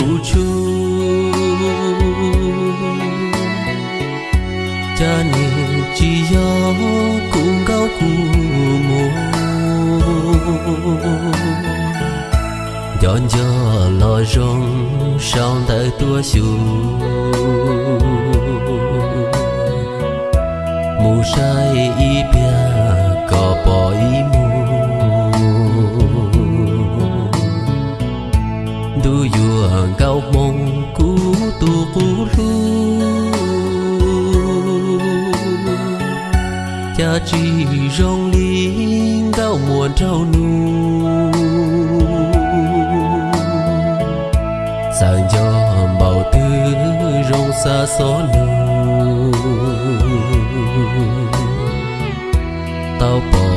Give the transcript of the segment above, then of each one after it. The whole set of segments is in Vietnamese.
của cha Chani chỉ gió cũng gao của mùa Dọn gió lo rong sao tại tua xu Mù sai y bia có bỏ y mù cha chi rong linh cao muôn trao nu. Sang cho bảo tư rong xa xó nu. Tao bỏ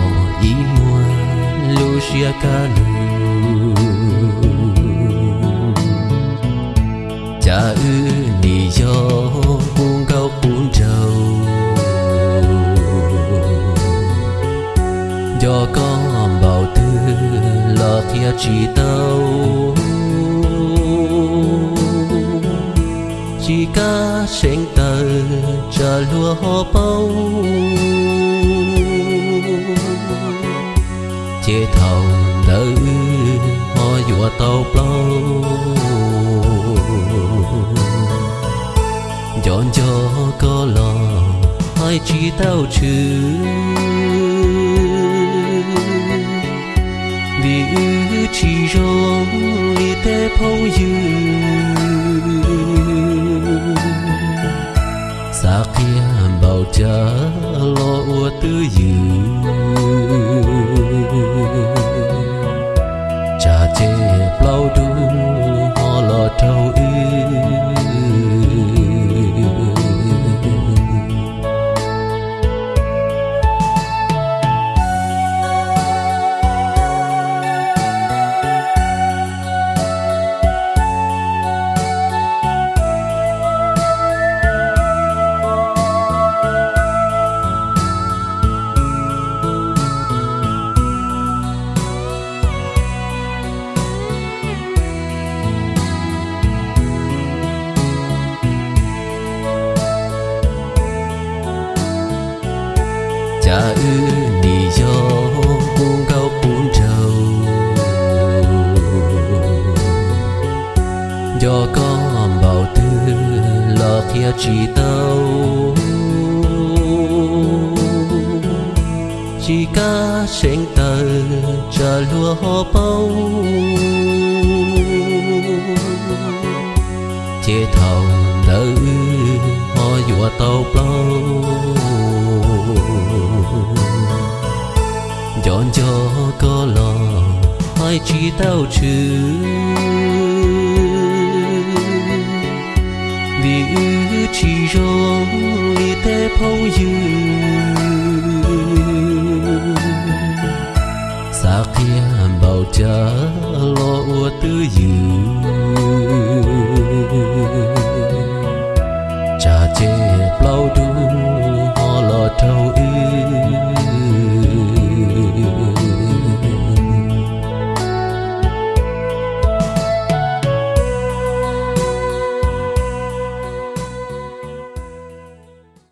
ý muôn lu xia ca nu. Cha ư do con bảo tư lo kia chỉ tao chỉ ca sen tờ chờ lúa họ bao chế thầu đỡ ho dùa tàu bao dọn cho có lo hai chỉ tao chứ vì ư chỉ rong li tê phong dư xa kia bảo cha lo ua tư dư cha chê plau cha ư nì do buông cao cuốn trầu. Do con bảo tư lo kia chỉ tao chỉ ca sen tờ chờ lúa họ bông, chế thầu đỡ họ dùa tàu bao chọn cho có lò hai chỉ tao chứ? Vì ư chỉ rong li thế phong dư. Xa kia bảo cha lo ua tư dư. Cha chê bao đu